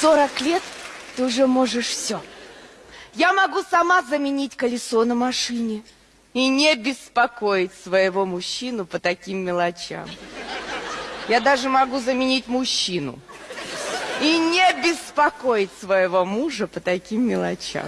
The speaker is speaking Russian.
40 лет ты уже можешь все. Я могу сама заменить колесо на машине и не беспокоить своего мужчину по таким мелочам. Я даже могу заменить мужчину и не беспокоить своего мужа по таким мелочам.